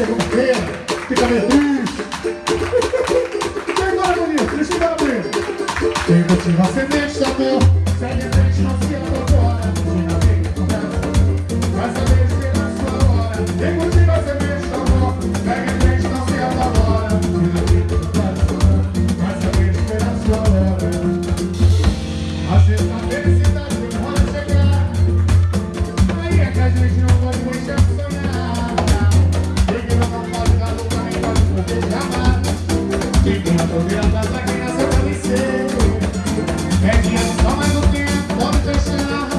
fica meio triste. Vem embora, bonito, deixa eu bonito. Quem cultiva a semente do amor, segue a frente. Tira a vida. Vai saber esperar a sua hora. Quem cultiva a semente do amor, segue a frente. Tira a vida. Vai saber esperar a sua hora. Felicidade chegar. Aí é que a gente não pode deixar de sonhar. É dinheiro só mais um tempo, pode deixar.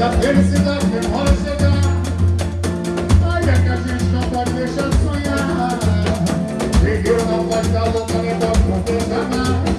Vezes a felicidade demora a chegar. É que a gente não pode deixar de sonhar. Guerreiro não pode dar louca, nem pode morrer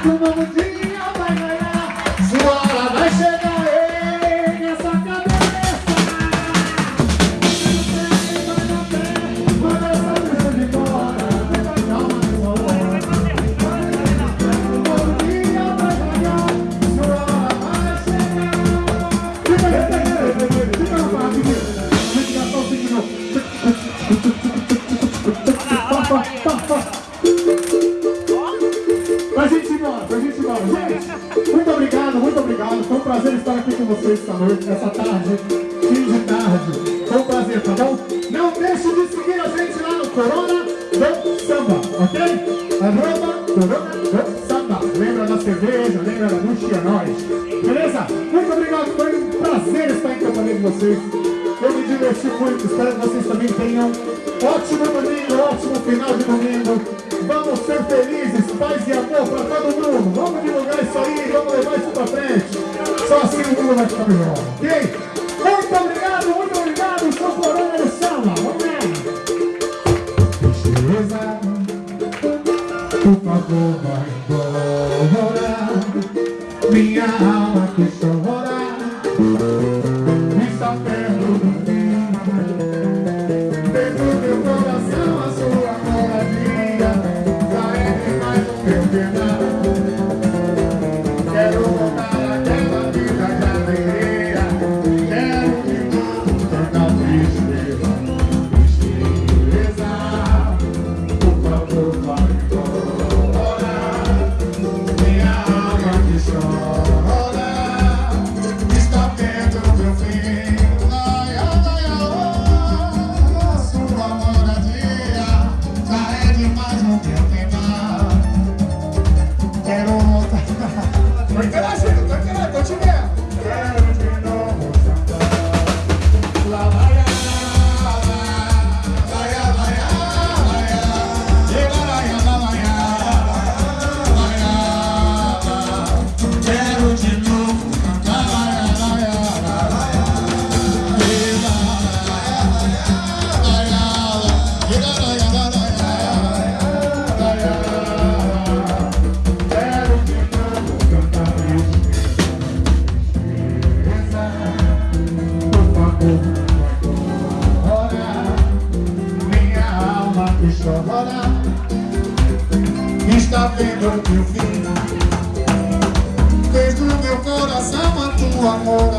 acreditar que muito obrigado, muito obrigado. Foi um prazer estar aqui com vocês esta noite, nessa tarde, fim de tarde. Foi um prazer, tá bom? Não deixe de seguir a gente lá no Corona do Samba, ok? Arroba Corona do Samba. Lembra da cerveja, lembra da Luxia Nós. Beleza? Muito obrigado, foi um prazer estar em companhia de vocês. Eu me diverti muito, espero que vocês também tenham ótimo domingo, ótimo final de domingo. Vamos ser felizes, paz e amor para todo mundo. Vamos divulgar isso aí, vamos levar isso para frente. Só assim o mundo vai ficar melhor, ok? Muito obrigado, muito obrigado. Sou Corona do Samba. Vamos lá. Tristeza, por favor, vai embora. Minha alma que chora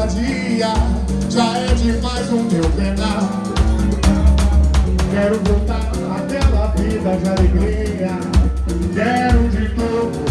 dia já é demais o meu penar. Quero voltar àquela vida de alegria. Quero de novo